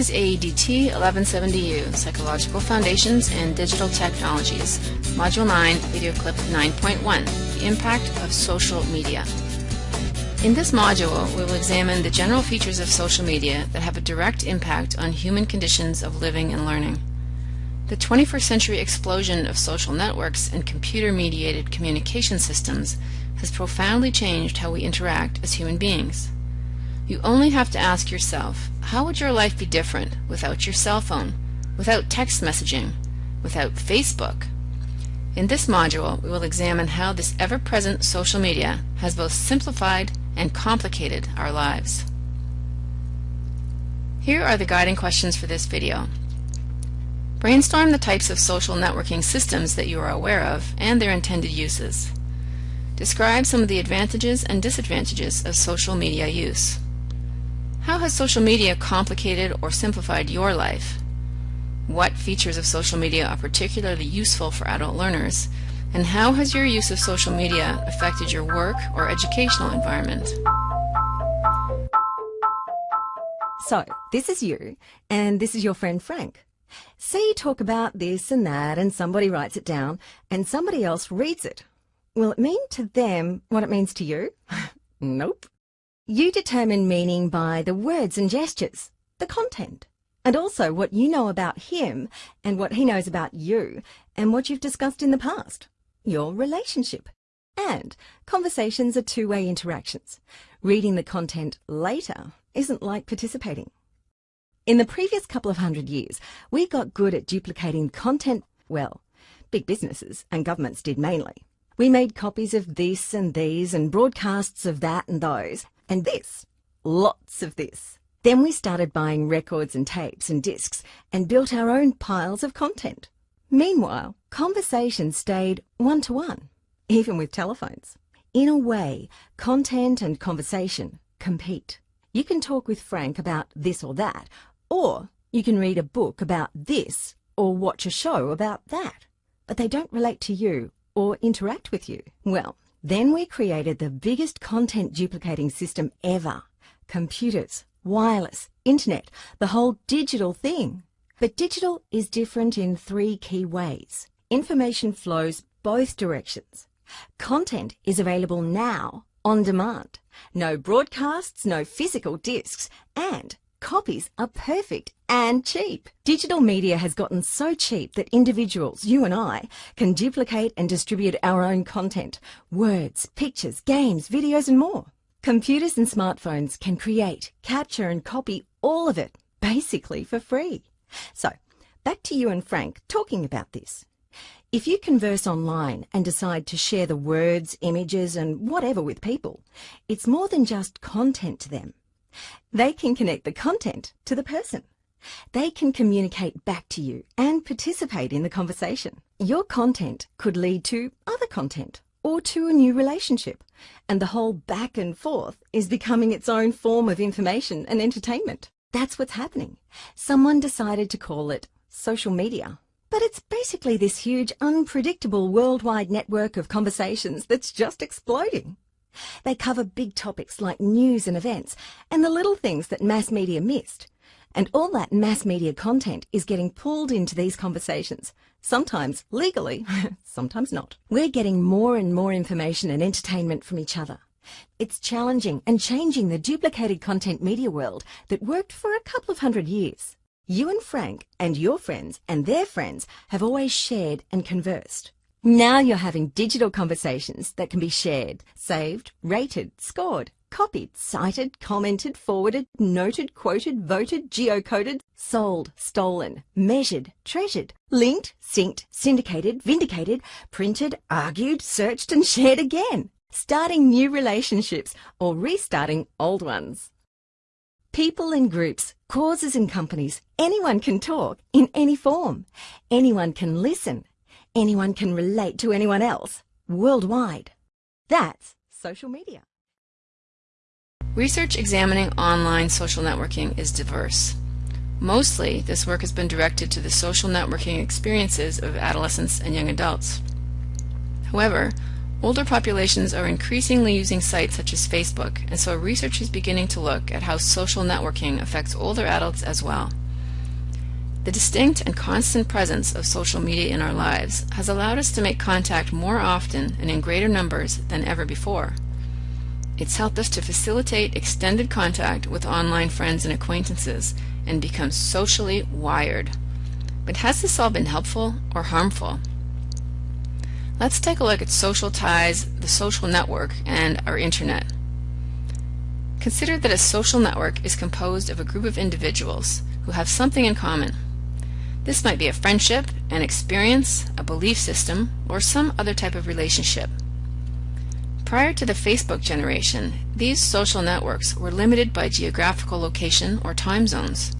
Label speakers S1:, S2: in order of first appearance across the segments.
S1: is AEDT 1170U, Psychological Foundations and Digital Technologies, Module 9, Video Clip 9.1, The Impact of Social Media. In this module, we will examine the general features of social media that have a direct impact on human conditions of living and learning. The 21st century explosion of social networks and computer-mediated communication systems has profoundly changed how we interact as human beings. You only have to ask yourself, how would your life be different without your cell phone, without text messaging, without Facebook? In this module, we will examine how this ever-present social media has both simplified and complicated our lives. Here are the guiding questions for this video. Brainstorm the types of social networking systems that you are aware of and their intended uses. Describe some of the advantages and disadvantages of social media use. How has social media complicated or simplified your life? What features of social media are particularly useful for adult learners? And how has your use of social media affected your work or educational environment?
S2: So, this is you, and this is your friend Frank. Say you talk about this and that, and somebody writes it down, and somebody else reads it. Will it mean to them what it means to you? nope. You determine meaning by the words and gestures, the content, and also what you know about him and what he knows about you and what you've discussed in the past, your relationship. And conversations are two-way interactions. Reading the content later isn't like participating. In the previous couple of hundred years, we got good at duplicating content well. Big businesses and governments did mainly. We made copies of this and these and broadcasts of that and those and this. Lots of this. Then we started buying records and tapes and discs and built our own piles of content. Meanwhile, conversation stayed one-to-one, -one, even with telephones. In a way, content and conversation compete. You can talk with Frank about this or that, or you can read a book about this or watch a show about that, but they don't relate to you or interact with you. Well, then we created the biggest content duplicating system ever. Computers, wireless, internet, the whole digital thing. But digital is different in three key ways. Information flows both directions. Content is available now, on demand. No broadcasts, no physical discs, and Copies are perfect and cheap. Digital media has gotten so cheap that individuals, you and I, can duplicate and distribute our own content, words, pictures, games, videos and more. Computers and smartphones can create, capture and copy all of it, basically for free. So, back to you and Frank talking about this. If you converse online and decide to share the words, images and whatever with people, it's more than just content to them. They can connect the content to the person. They can communicate back to you and participate in the conversation. Your content could lead to other content or to a new relationship, and the whole back and forth is becoming its own form of information and entertainment. That's what's happening. Someone decided to call it social media. But it's basically this huge, unpredictable worldwide network of conversations that's just exploding. They cover big topics like news and events and the little things that mass media missed. And all that mass media content is getting pulled into these conversations, sometimes legally, sometimes not. We're getting more and more information and entertainment from each other. It's challenging and changing the duplicated content media world that worked for a couple of hundred years. You and Frank and your friends and their friends have always shared and conversed. Now you're having digital conversations that can be shared, saved, rated, scored, copied, cited, commented, forwarded, noted, quoted, voted, geocoded, sold, stolen, measured, treasured, linked, synced, syndicated, vindicated, printed, argued, searched and shared again, starting new relationships or restarting old ones. People and groups, causes and companies, anyone can talk in any form. Anyone can listen anyone can relate to anyone else worldwide. That's social media.
S1: Research examining online social networking is diverse. Mostly, this work has been directed to the social networking experiences of adolescents and young adults. However, older populations are increasingly using sites such as Facebook, and so research is beginning to look at how social networking affects older adults as well. The distinct and constant presence of social media in our lives has allowed us to make contact more often and in greater numbers than ever before. It's helped us to facilitate extended contact with online friends and acquaintances and become socially wired. But has this all been helpful or harmful? Let's take a look at social ties, the social network, and our internet. Consider that a social network is composed of a group of individuals who have something in common. This might be a friendship, an experience, a belief system, or some other type of relationship. Prior to the Facebook generation, these social networks were limited by geographical location or time zones.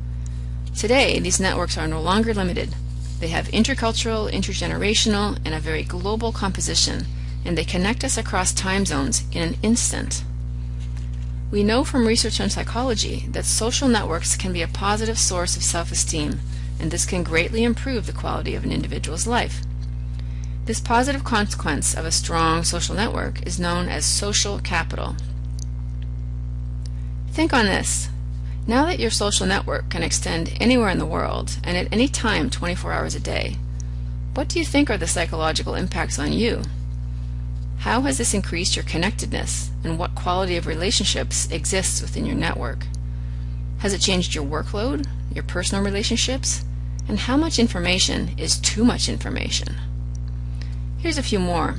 S1: Today, these networks are no longer limited. They have intercultural, intergenerational, and a very global composition, and they connect us across time zones in an instant. We know from research on psychology that social networks can be a positive source of self-esteem, and this can greatly improve the quality of an individual's life. This positive consequence of a strong social network is known as social capital. Think on this. Now that your social network can extend anywhere in the world and at any time 24 hours a day, what do you think are the psychological impacts on you? How has this increased your connectedness and what quality of relationships exists within your network? Has it changed your workload, your personal relationships, and how much information is too much information? Here's a few more.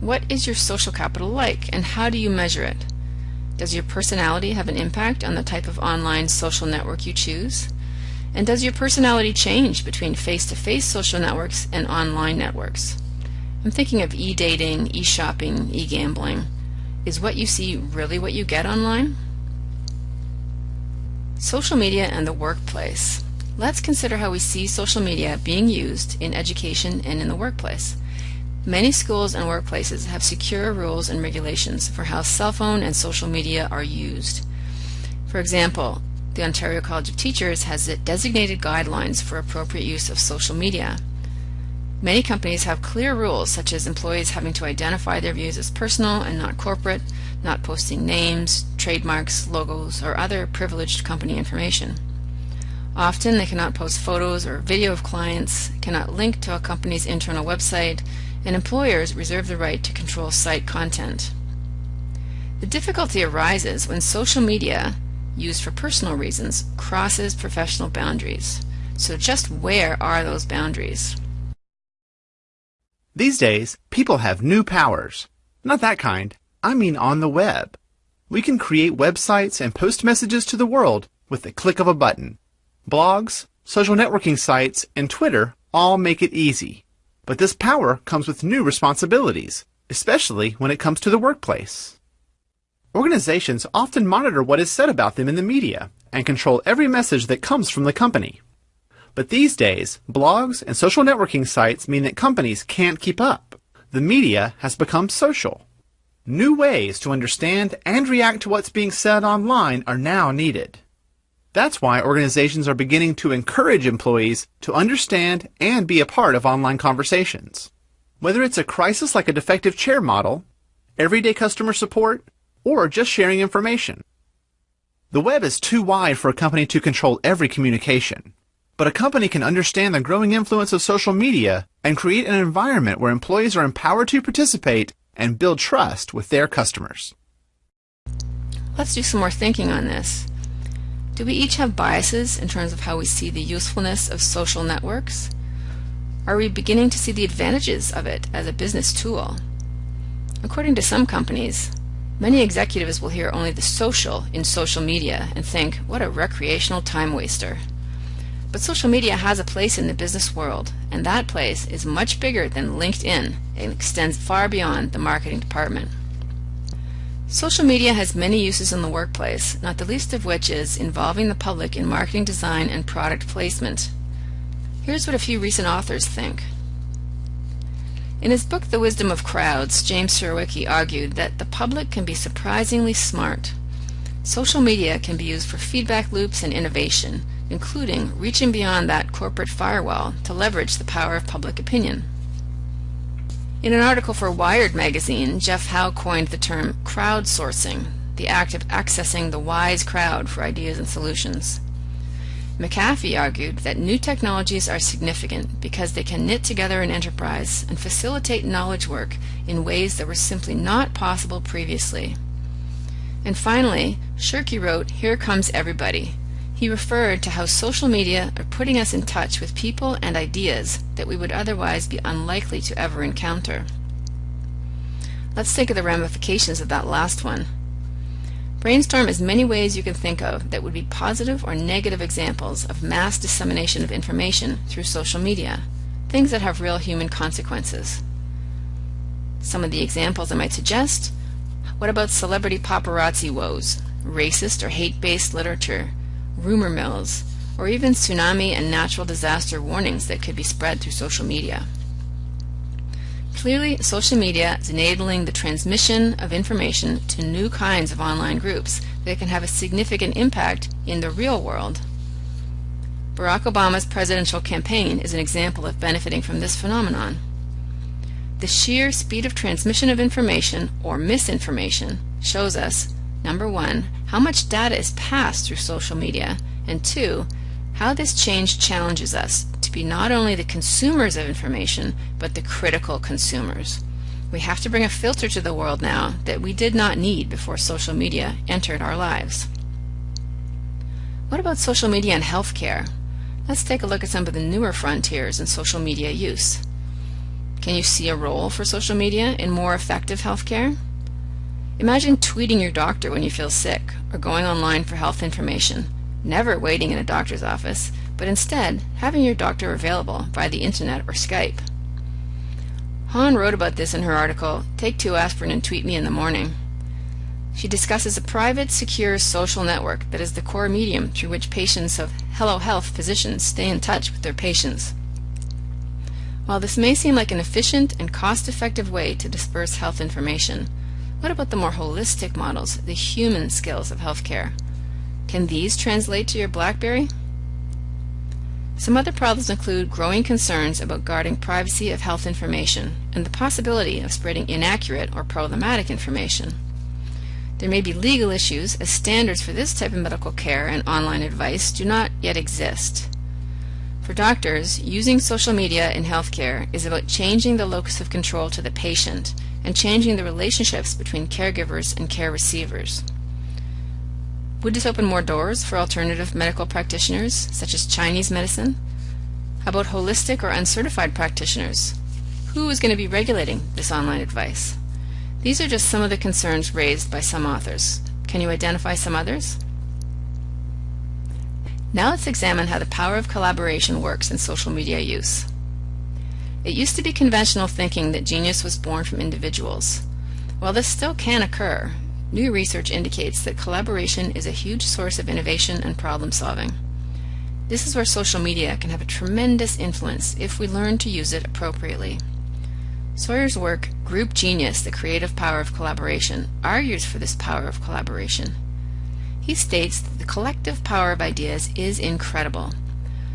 S1: What is your social capital like and how do you measure it? Does your personality have an impact on the type of online social network you choose? And does your personality change between face-to-face -face social networks and online networks? I'm thinking of e-dating, e-shopping, e-gambling. Is what you see really what you get online? Social media and the workplace. Let's consider how we see social media being used in education and in the workplace. Many schools and workplaces have secure rules and regulations for how cell phone and social media are used. For example, the Ontario College of Teachers has designated guidelines for appropriate use of social media. Many companies have clear rules such as employees having to identify their views as personal and not corporate, not posting names, trademarks, logos, or other privileged company information. Often they cannot post photos or video of clients, cannot link to a company's internal website, and employers reserve the right to control site content. The difficulty arises when social media, used for personal reasons, crosses professional boundaries. So just where are those boundaries?
S3: These days, people have new powers. Not that kind. I mean on the web. We can create websites and post messages to the world with the click of a button. Blogs, social networking sites, and Twitter all make it easy. But this power comes with new responsibilities, especially when it comes to the workplace. Organizations often monitor what is said about them in the media and control every message that comes from the company. But these days, blogs and social networking sites mean that companies can't keep up. The media has become social. New ways to understand and react to what's being said online are now needed. That's why organizations are beginning to encourage employees to understand and be a part of online conversations. Whether it's a crisis like a defective chair model, everyday customer support, or just sharing information. The web is too wide for a company to control every communication. But a company can understand the growing influence of social media and create an environment where employees are empowered to participate and build trust with their customers.
S1: Let's do some more thinking on this. Do we each have biases in terms of how we see the usefulness of social networks? Are we beginning to see the advantages of it as a business tool? According to some companies, many executives will hear only the social in social media and think, what a recreational time waster. But social media has a place in the business world, and that place is much bigger than LinkedIn and extends far beyond the marketing department. Social media has many uses in the workplace, not the least of which is involving the public in marketing design and product placement. Here's what a few recent authors think. In his book The Wisdom of Crowds, James Surowiecki argued that the public can be surprisingly smart. Social media can be used for feedback loops and innovation, including reaching beyond that corporate firewall to leverage the power of public opinion. In an article for Wired magazine, Jeff Howe coined the term crowdsourcing, the act of accessing the wise crowd for ideas and solutions. McAfee argued that new technologies are significant because they can knit together an enterprise and facilitate knowledge work in ways that were simply not possible previously. And finally, Shirky wrote, Here Comes Everybody. He referred to how social media are putting us in touch with people and ideas that we would otherwise be unlikely to ever encounter. Let's think of the ramifications of that last one. Brainstorm as many ways you can think of that would be positive or negative examples of mass dissemination of information through social media, things that have real human consequences. Some of the examples I might suggest what about celebrity paparazzi woes, racist or hate-based literature, rumor mills, or even tsunami and natural disaster warnings that could be spread through social media? Clearly, social media is enabling the transmission of information to new kinds of online groups that can have a significant impact in the real world. Barack Obama's presidential campaign is an example of benefiting from this phenomenon. The sheer speed of transmission of information, or misinformation, shows us, number one, how much data is passed through social media, and two, how this change challenges us to be not only the consumers of information, but the critical consumers. We have to bring a filter to the world now that we did not need before social media entered our lives. What about social media and healthcare? Let's take a look at some of the newer frontiers in social media use. Can you see a role for social media in more effective healthcare? Imagine tweeting your doctor when you feel sick or going online for health information never waiting in a doctor's office, but instead having your doctor available via the internet or Skype. Hawn wrote about this in her article, Take Two Aspirin and Tweet Me in the Morning. She discusses a private, secure social network that is the core medium through which patients of Hello Health physicians stay in touch with their patients. While this may seem like an efficient and cost-effective way to disperse health information, what about the more holistic models, the human skills of healthcare? Can these translate to your BlackBerry? Some other problems include growing concerns about guarding privacy of health information and the possibility of spreading inaccurate or problematic information. There may be legal issues as standards for this type of medical care and online advice do not yet exist. For doctors, using social media in healthcare is about changing the locus of control to the patient and changing the relationships between caregivers and care receivers. Would this open more doors for alternative medical practitioners, such as Chinese medicine? How about holistic or uncertified practitioners? Who is going to be regulating this online advice? These are just some of the concerns raised by some authors. Can you identify some others? Now let's examine how the power of collaboration works in social media use. It used to be conventional thinking that genius was born from individuals. While this still can occur, New research indicates that collaboration is a huge source of innovation and problem solving. This is where social media can have a tremendous influence if we learn to use it appropriately. Sawyer's work, Group Genius, The Creative Power of Collaboration, argues for this power of collaboration. He states that the collective power of ideas is incredible.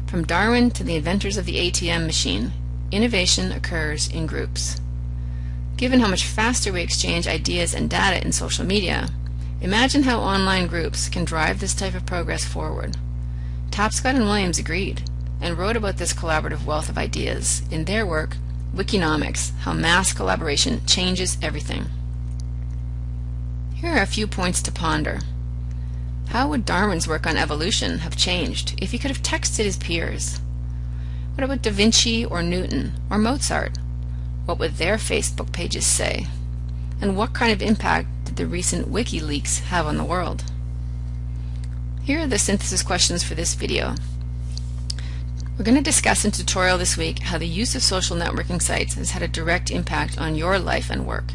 S1: From Darwin to the inventors of the ATM machine, innovation occurs in groups. Given how much faster we exchange ideas and data in social media, imagine how online groups can drive this type of progress forward. Tapscott and Williams agreed and wrote about this collaborative wealth of ideas in their work, Wikinomics, How Mass Collaboration Changes Everything. Here are a few points to ponder. How would Darwin's work on evolution have changed if he could have texted his peers? What about Da Vinci or Newton or Mozart what would their Facebook pages say? And what kind of impact did the recent WikiLeaks have on the world? Here are the synthesis questions for this video. We're going to discuss in tutorial this week how the use of social networking sites has had a direct impact on your life and work.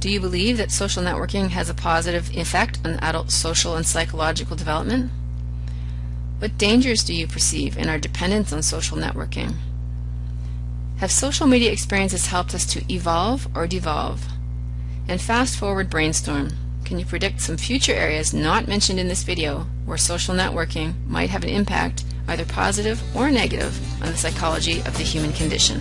S1: Do you believe that social networking has a positive effect on adult social and psychological development? What dangers do you perceive in our dependence on social networking? Have social media experiences helped us to evolve or devolve? And fast forward brainstorm. Can you predict some future areas not mentioned in this video where social networking might have an impact, either positive or negative, on the psychology of the human condition?